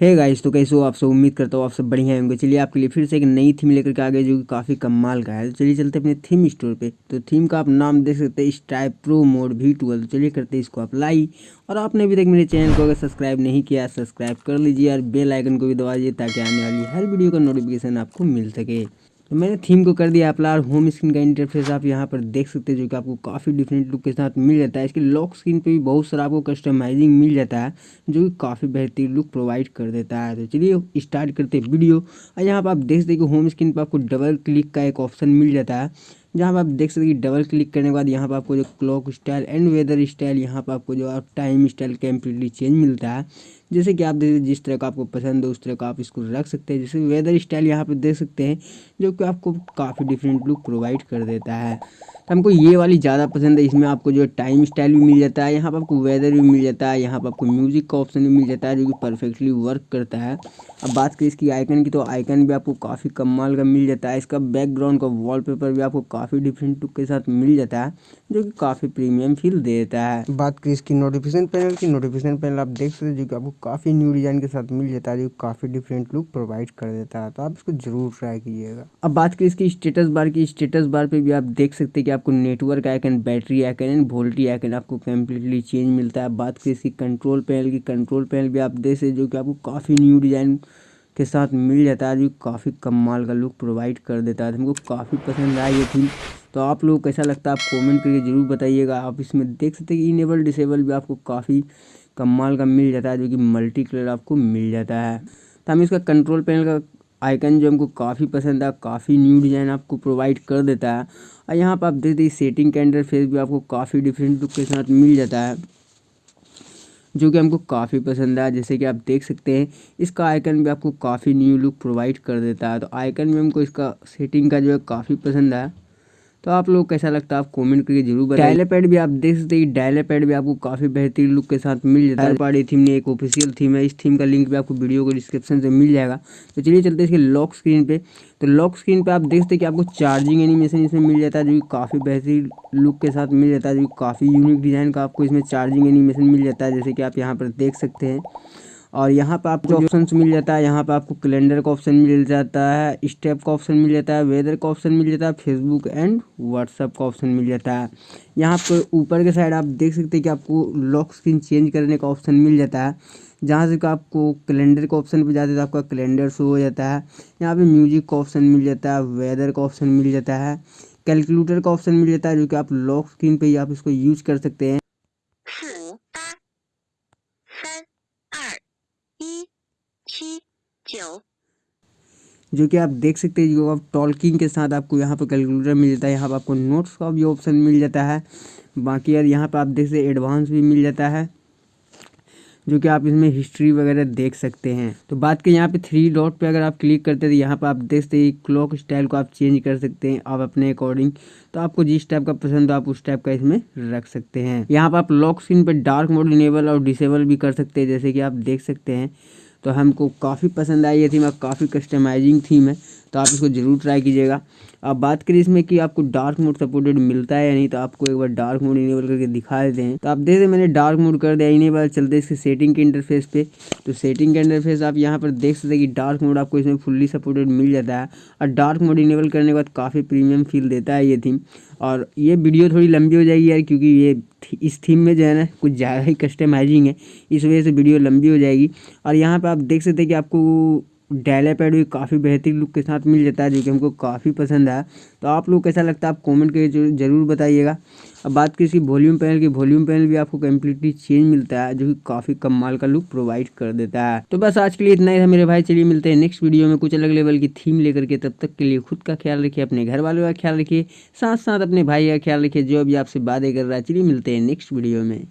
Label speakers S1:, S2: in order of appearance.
S1: है गाइस तो कैसे हो आप सब? उम्मीद करता हूँ आप सब बढ़िया होंगे। चलिए आपके लिए फिर से एक नई थीम लेकर के आ गए जो कि काफ़ी कमाल का है। तो चलिए चलते अपने थीम स्टोर पे। तो थीम का आप नाम देख सकते हैं स्टाइप प्रो मोड वी ट्वेल्व तो चलिए करते हैं इसको अप्लाई और आपने अभी तक मेरे चैनल को अगर सब्सक्राइब नहीं किया सब्सक्राइब कर लीजिए और बेलाइकन को भी दबा दीजिए, ताकि आने वाली हर वीडियो का नोटिफिकेशन आपको मिल सके। तो मैंने थीम को कर दिया अपना होम स्क्रीन का इंटरफेस आप यहाँ पर देख सकते हैं, जो कि आपको काफ़ी डिफरेंट लुक के साथ मिल जाता है। इसके लॉक स्क्रीन पे भी बहुत सारा आपको कस्टमाइजिंग मिल जाता है, जो कि काफ़ी बेहतरीन लुक प्रोवाइड कर देता है। तो चलिए स्टार्ट करते हैं वीडियो और यहाँ पर आप देख सकते हैं कि होम स्क्रीन पर आपको डबल क्लिक का एक ऑप्शन मिल जाता है। जहाँ पर आप देख सकते हैं डबल क्लिक करने के बाद यहाँ पर आपको जो clock style and weather style यहाँ पर आपको जो टाइम स्टाइल कम्प्लीटली चेंज मिलता है। जैसे कि आप देखिए जिस तरह का आपको पसंद हो, उस तरह का आप इसको रख सकते हैं। जैसे वेदर स्टाइल यहाँ पर देख सकते हैं, जो कि आपको काफ़ी डिफरेंट लुक प्रोवाइड कर देता है। तो हमको ये वाली ज़्यादा पसंद है। इसमें आपको जो टाइम स्टाइल भी मिल जाता है यहाँ पर आपको वेदर भी मिल जाता है यहाँ पर आपको म्यूज़िक का ऑप्शन भी मिल जाता है जो कि परफेक्टली वर्क करता है। अब बात करें इसकी आइकन की तो आइकन भी आपको काफ़ी कमाल का मिल जाता है। इसका बैकग्राउंड का वॉलपेपर भी आपको काफ़ी डिफरेंट लुक के साथ मिल जाता है जो कि काफ़ी प्रीमियम फील देता है। बात करें इसकी नोटिफिकेशन पैनल की नोटिफिकेशन पैनल आप देख सकते हैं जो कि आपको काफ़ी न्यू डिज़ाइन के साथ मिल जाता है जो काफ़ी डिफरेंट लुक प्रोवाइड कर देता है। तो आप इसको ज़रूर ट्राई कीजिएगा। अब बात करें इसकी स्टेटस बार की स्टेटस बार पे भी आप देख सकते हैं कि आपको network icon battery icon and VoLTE icon आपको कम्प्लीटली चेंज मिलता है। बात करें इसकी कंट्रोल पैनल की कंट्रोल पैनल भी आप देख सकते जो कि आपको काफ़ी न्यू डिज़ाइन के साथ मिल जाता है। जो काफ़ी कमाल का लुक प्रोवाइड कर देता है। हमको काफ़ी पसंद आया ये थी तो आप लोग कैसा लगता है आप कमेंट करके ज़रूर बताइएगा। आप इसमें देख सकते हैं इनेबल डिसेबल भी आपको काफ़ी कमाल का मिल जाता है, जो कि मल्टी कलर आपको मिल जाता है। तो हम इसका कंट्रोल पैनल का आइकन जो हमको काफ़ी पसंद है, काफ़ी न्यू डिज़ाइन आपको प्रोवाइड कर देता है। और यहाँ पर आप देख देखिए सेटिंग के अंडर फेस भी आपको काफ़ी डिफरेंट लुक के साथ मिल जाता है, जो कि हमको काफ़ी पसंद है। जैसे कि आप देख सकते हैं, इसका आइकन भी आपको काफ़ी न्यू लुक प्रोवाइड कर देता है। तो आइकन में हमको इसका सेटिंग का जो है काफ़ी पसंद है। तो आप लोग कैसा लगता है? आप कमेंट करके ज़रूर बताइए। डायले पैड भी आप देख सकते हैं। डायले पैड भी आपको काफ़ी बेहतरीन लुक के साथ मिल जाता है। पार्टी थीम ने एक ऑफिशियल थीम है। इस थीम का लिंक भी आपको वीडियो को डिस्क्रिप्शन से मिल जाएगा। तो चलिए चलते इसके लॉक स्क्रीन पे। तो लॉक स्क्रीन पे आप देख सकते हैं कि आपको चार्जिंग एनिमेशन इसमें मिल जाता है जो कि काफ़ी बेहतरीन लुक के साथ मिल जाता है जो काफ़ी यूनिक डिज़ाइन का आपको इसमें चार्जिंग एनिमेशन मिल जाता है जैसे कि आप यहाँ पर देख सकते हैं। और यहाँ पर आपको ऑप्शन मिल जाता है, यहाँ पर आपको कैलेंडर का ऑप्शन मिल जाता है स्टेप का ऑप्शन मिल जाता है वेदर का ऑप्शन मिल जाता है फेसबुक एंड व्हाट्सअप का ऑप्शन मिल जाता है। यहाँ पर ऊपर के साइड आप देख सकते हैं कि आपको लॉक स्क्रीन चेंज करने का ऑप्शन मिल जाता है। जहाँ से आपको कैलेंडर के ऑप्शन पर जाते हैं तो आपका कैलेंडर शो हो जाता है। यहाँ पे म्यूज़िक का ऑप्शन मिल जाता है वेदर का ऑप्शन मिल जाता है कैलकुलेटर का ऑप्शन मिल जाता है, जो कि आप लॉक स्क्रीन पे ही आप इसको यूज़ कर सकते हैं। जो कि आप देख सकते हैं, जो आप टॉलकिंग के साथ आपको यहाँ पर कैलकुलेटर मिल जाता है, यहाँ पर आपको नोट्स का भी ऑप्शन मिल जाता है। बाकी यार यहाँ पर आप देख सकते एडवांस भी मिल जाता है, जो कि आप इसमें हिस्ट्री वगैरह देख सकते हैं। तो बात के यहाँ पे थ्री डॉट पे अगर आप क्लिक करते हैं तो यहाँ पर आप देख सकते हैं क्लॉक स्टाइल को आप चेंज कर सकते हैं, आप अपने अकॉर्डिंग तो आपको जिस टाइप का पसंद हो, आप उस टाइप का इसमें रख सकते हैं। यहाँ पर आप लॉक स्क्रीन पर डार्क मोड इनेबल और डिसेबल भी कर सकते हैं, जैसे कि आप देख सकते हैं। तो हमको काफ़ी पसंद आई ये थीम और काफ़ी कस्टमाइजिंग थीम है तो आप इसको ज़रूर ट्राई कीजिएगा। अब बात करें इसमें कि आपको डार्क मोड सपोर्टेड मिलता है या नहीं तो आपको एक बार डार्क मोड इनेबल करके दिखा देते हैं। तो आप देख रहे मैंने डार्क मोड कर दिया इनेबल चलते इसके सेटिंग के इंटरफेस पे। तो सेटिंग के इंटरफेस आप यहाँ पर देख सकते हैं कि डार्क मोड आपको इसमें फुल्ली सपोर्टेड मिल जाता है। और डार्क मोड इनेबल करने के बाद काफ़ी प्रीमियम फील देता है ये थीम और ये वीडियो थोड़ी लंबी हो जाएगी यार, क्योंकि ये इस थीम में जो है ना, कुछ ज़्यादा ही कस्टमाइजिंग है। इस वजह से वीडियो लंबी हो जाएगी। और यहाँ पर आप देख सकते हैं कि आपको डायला पैड भी काफ़ी बेहतरीन लुक के साथ मिल जाता है, जो कि हमको काफ़ी पसंद है तो आप लोग कैसा लगता है, आप कमेंट करके ज़रूर बताइएगा। अब बात की इसकी वॉल्यूम पैनल की वॉल्यूम पैनल भी आपको कम्प्लीटली चेंज मिलता है, जो कि काफ़ी कमाल का लुक प्रोवाइड कर देता है। तो बस आज के लिए इतना ही था मेरे भाई, चलिए मिलते हैं नेक्स्ट वीडियो में कुछ अलग लेवल की थीम लेकर के, तब तक के लिए खुद का ख्याल रखिए, अपने घर वालों का ख्याल रखिए साथ साथ अपने भाई का ख्याल रखिए, जो अभी आपसे बातें कर रहा है। चलिए मिलते हैं नेक्स्ट वीडियो में।